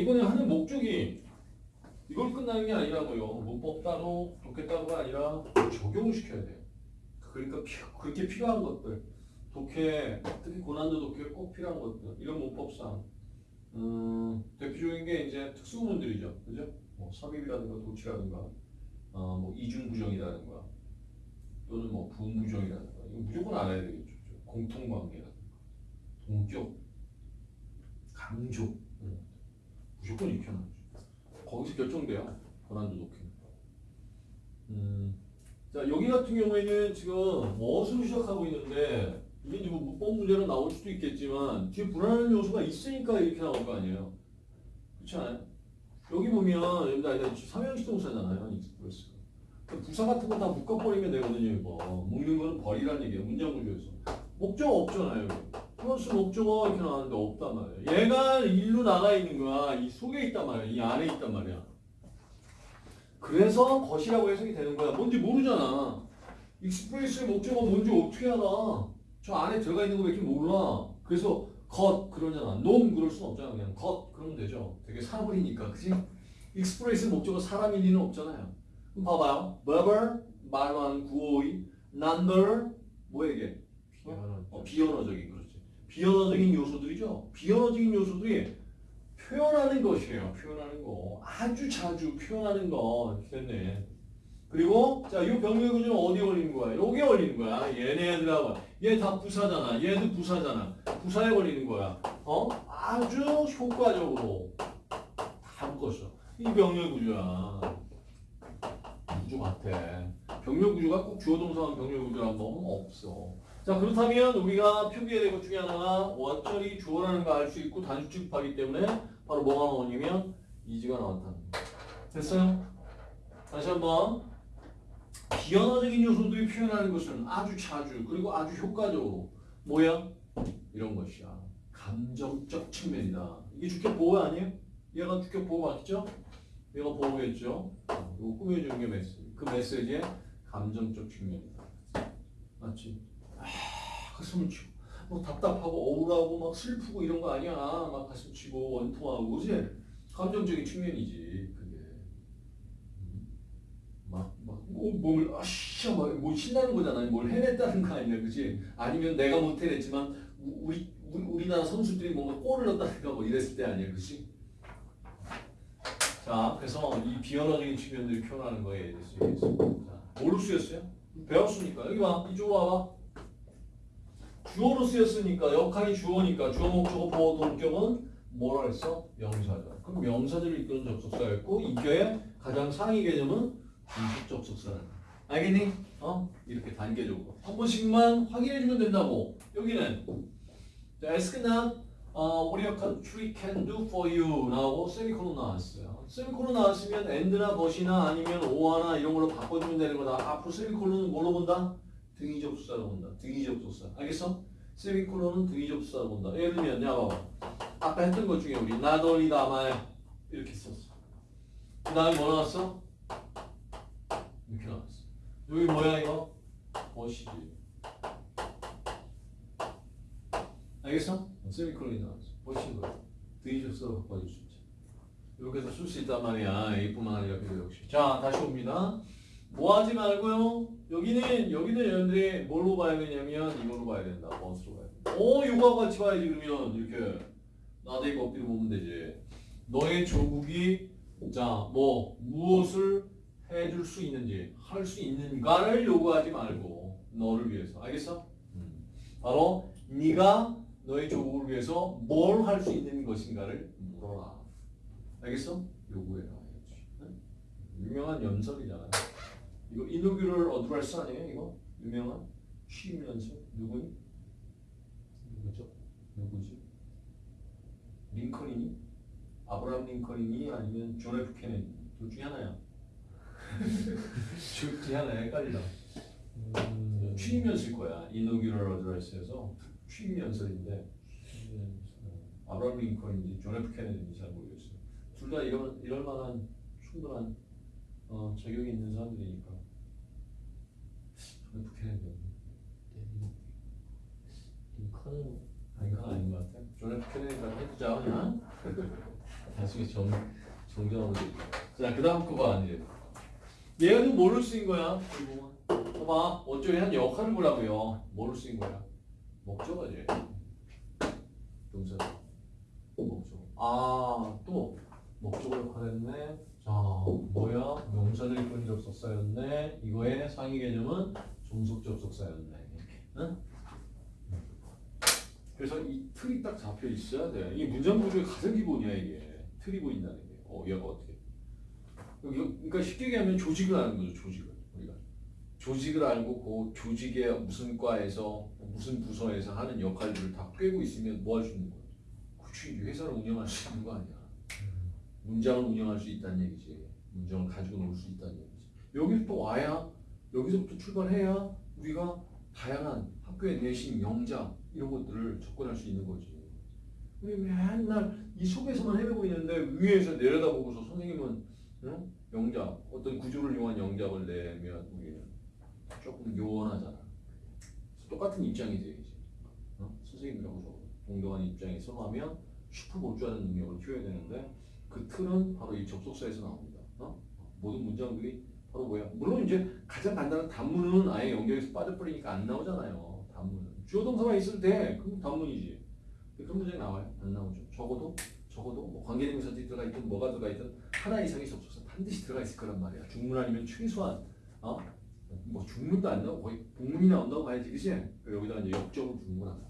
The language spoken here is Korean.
이번에 하는 목적이 이걸 끝나는 게 아니라고요. 문법 따로, 독해 따로가 아니라 적용을 시켜야 돼요. 그러니까 피- 그렇게 필요한 것들, 독해, 특히 고난도 독해 꼭 필요한 것들, 이런 문법상 음, 대표적인 게 이제 특수구문들이죠, 그죠? 뭐 삽입이라든가 도치라든가, 어, 뭐 이중부정이라든가, 또는 뭐 부부정이라든가, 이거 무조건 알아야 되겠죠. 공통관계라든가, 동격, 강조, 것들. 무조건 익혀놔야죠. 거기서 결정돼요. 고난도 독해. 음, 자 여기 같은 경우에는 지금 as로 시작하고 있는데 이게 이제 뭐 문법 문제로 나올 수도 있겠지만 뒤에 불안한 요소가 있으니까 이렇게 나올 거 아니에요. 그렇지 않아요? 여기 보면 여기 아니다 삼형식 동사잖아요. Express. 부사 같은 거 다 묶어버리면 되거든요. 이거 묶는 거는 버리라는 얘기예요. 문장 구조에서 목적 없잖아요. 여기. 플러스 목적어 이렇게 나왔는데 없단 말이에요. 얘가 일로 나가 있는 거야. 이 속에 있단 말이야. 이 안에 있단 말이야. 그래서 것이라고 해석이 되는 거야. 뭔지 모르잖아. Express의 목적어 뭔지 어떻게 알아? 저 안에 들어가 있는 거밖에 몰라. 그래서 것 그러잖아. 놈 그럴 순 없잖아. 그냥 것 그러면 되죠. 되게 사물이니까. 그지? Express 목적어 사람일 리는 없잖아요. 그럼 봐봐요. verb 말로 하는 구호의 number 뭐에게? 어, 비언어적인 그렇지. 비언어적인 요소들이죠. 비언어적인 요소들이 표현하는 것이에요. 표현하는 거. 아주 자주 표현하는 거. 됐네. 그리고 자, 이 병렬 구조는 어디에 걸리는 거야? 여기에 걸리는 거야. 얘네들하고. 얘 다 부사잖아. 얘도 부사잖아. 부사에 걸리는 거야. 어? 아주 효과적으로 다 묶었어. 이 병렬 구조야. 구조 같아. 병렬 구조가 꼭 주어 동사한 병렬 구조란 법은 없어. 자 그렇다면 우리가 표기해야 될 것 중에 하나가 원절이 주어라는 거알수 있고 단수집하기 때문에 바로 뭐가 나오냐면 이지가 나왔다는 거. 됐어요? 다시 한번 비언어적인 요소들이 표현하는 것은 아주 자주 그리고 아주 효과적으로 뭐야? 이런 것이야. 감정적 측면이다. 이게 주격 보호 아니에요? 얘가 주격 보호 맞죠? 얘가 보호겠죠? 이거 꾸며주는 게 메시지. 그 메시지의 감정적 측면이다. 맞지? 아, 가슴을 치고 뭐 답답하고 억울하고 막 슬프고 이런 거 아니야. 막 가슴 치고 원통하고 그지? 감정적인 측면이지 그게. 음. 막, 막 몸을 아씨 막뭐 신나는 거잖아. 뭘 해냈다는 거 아니야, 그지? 아니면 내가 못 해냈지만 우- 우리 우리 우리나라 선수들이 뭔가 골을 넣었다든가 뭐 이랬을 때 아니야, 그지? 자, 그래서 이 비언어적인 측면들이 표현하는 거에 대해서 얘기했습니다. 자, 뭘로 쓰였어요? 배웠으니까 여기 봐, 이쪽으로 와봐. 주어로 쓰였으니까 역할이 주어니까 주어 목적어 보호 동격은 뭐라 했어? 명사죠. 그럼 명사들을 이끄는 접속사였고 인격의 가장 상위 개념은 중식 접속사라는 거야. 알겠니? 어? 이렇게 단계적으로 한 번씩만 확인해주면 된다고. 여기는 자, not 어, your country can do for you 나오고 세미콜론 나왔어요. 세미콜론 나왔으면 and나 but이나 아니면 or나 이런 걸로 바꿔주면 되는 거다. 앞으로 세미콜론은 뭘로 본다? 등위 접수사로 본다. 등위 접수사. 알겠어? 세미콜론은 등위 접수사로 본다. 예를 들면 야 봐봐. 아까 했던 것 중에 우리 나돌이 다마에 이렇게 썼어. 그 다음에 뭐 나왔어? 이렇게 나왔어. 여기 뭐야 이거? 버시지. 알겠어? 세미콜론이 나왔어. 접수사로 바꿔줄 수 있지. 이렇게 해서 쓸 수 있단 말이야. A뿐만 아니라 B 역시. 자, 다시 옵니다. 뭐 하지 말고요. 여기는 여기는 여러분들이 뭘로 봐야 되냐면 이걸로 봐야 된다. 번스로 봐야 된다. 어, 이거하고 같이 봐야지 그러면 이렇게 나대 거꾸로 보면 되지. 너의 조국이 자, 뭐 무엇을 해줄 수 있는지 할 수 있는가를 요구하지 말고 너를 위해서 알겠어? 음. 바로 네가 너의 조국을 위해서 뭘 할 수 있는 것인가를 물어라. 알겠어? 요구해라. 유명한 연설이잖아요. 이거 inaugural address 아니에요? 이거 유명한 취임 연설 누구니? 누구죠? 누구지? 링컨이니? 아브라함 링컨이니? 아니면 존 F 케네디 둘 중에 하나야. 둘 중에 하나야. 헷갈리다. 음, 취임 연설 거야. inaugural address에서 취임 연설인데 어, 아브라함 링컨인지 존 F 케네디인지 잘 모르겠어요. 둘 다 이런 이럴 만한 충분한 어, 자격이 있는 사람들이니까. 존 F 케네디 링컨은 아닌 건 아닌 것 같아. 존 F 케네디라고 해주자 그냥. 나중에 정 정정하면 돼. 자 그 다음 거봐 이제. 얘가 좀 뭐를 쓰인 거야? 봐봐 어쩌리 한 역할을 보라고요. 뭐를 쓰인 거야? 목적어지. 동사. 목적. 아또 목적어 역할했네. 자 뭐야? 명사들이 본 접속사였네. 이거의 상위 개념은 종속 접속사였네. 응? 그래서 이 틀이 딱 잡혀 있어야 돼. 이게 문장 구조의 가장 기본이야 이게. 틀이 보인다는 게. 어, 얘가 어떻게? 그러니까 쉽게 얘기하면 조직을 아는 거죠. 조직을 조직을 알고 그 조직의 무슨 과에서 무슨 부서에서 하는 역할들을 다 꿰고 있으면 뭐 할 수 있는 거야? 그치 회사를 운영할 수 있는 거 아니야. 문장을 운영할 수 있다는 얘기지. 문장을 가지고 놀 수 있다는 얘기지. 여기부터 와야 여기서부터 출발해야 우리가 다양한 학교의 내신, 영작 이런 것들을 접근할 수 있는 거지. 우리 맨날 이 속에서만 헤매고 있는데 위에서 내려다보고서 선생님은 응? 영작 어떤 구조를 이용한 영작을 내면 우리는 조금 요원하잖아. 똑같은 입장이지 이제. 어? 선생님이라고 저 동등한 입장에서 하면 슈퍼 볼줄아는 능력을 키워야 되는데 그 틀은 바로 이 접속사에서 나옵니다. 어? 모든 문장들이 바로 뭐야? 물론 이제 가장 간단한 단문은 아예 연결해서 빠져버리니까 안 나오잖아요. 단문은 주어 동사만 있어도 돼. 그럼 단문이지. 그런 문장이 나와요? 안 나오죠. 적어도 적어도 뭐 관계대명사들이 들어가 있든 뭐가 들어가 있든 하나 이상의 접속사 반드시 들어가 있을 거란 말이야. 중문 아니면 최소한 어? 뭐 중문도 안 나오고 거의 복문이 나온다고 봐야지, 그치? 여기다가 이제 역적을 두는 거란 말이야.